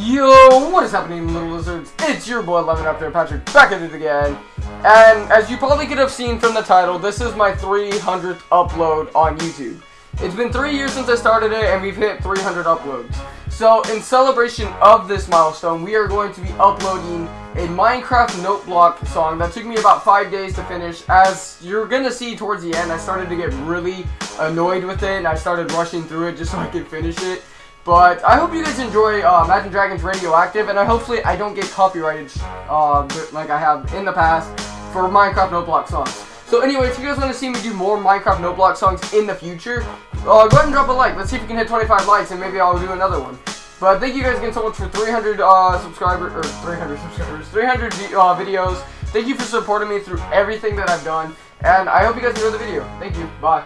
Yo, what is happening, little lizards? It's your boy Lemon up there, Patrick, back at it again. And as you probably could have seen from the title, this is my 300th upload on YouTube. It's been three years since I started it, and we've hit 300 uploads. So, in celebration of this milestone, we are going to be uploading a Minecraft note block song that took me about five days to finish. As you're gonna see towards the end, I started to get really annoyed with it, and I started rushing through it just so I could finish it. But I hope you guys enjoy uh, Imagine Dragons Radioactive, and I hopefully I don't get copyrighted uh, like I have in the past for Minecraft Note Block songs. So anyway, if you guys want to see me do more Minecraft Note Block songs in the future, uh, go ahead and drop a like. Let's see if we can hit 25 likes, and maybe I'll do another one. But thank you guys again so much for 300 uh, subscribers, or 300 subscribers, 300 uh, videos. Thank you for supporting me through everything that I've done, and I hope you guys enjoy the video. Thank you. Bye.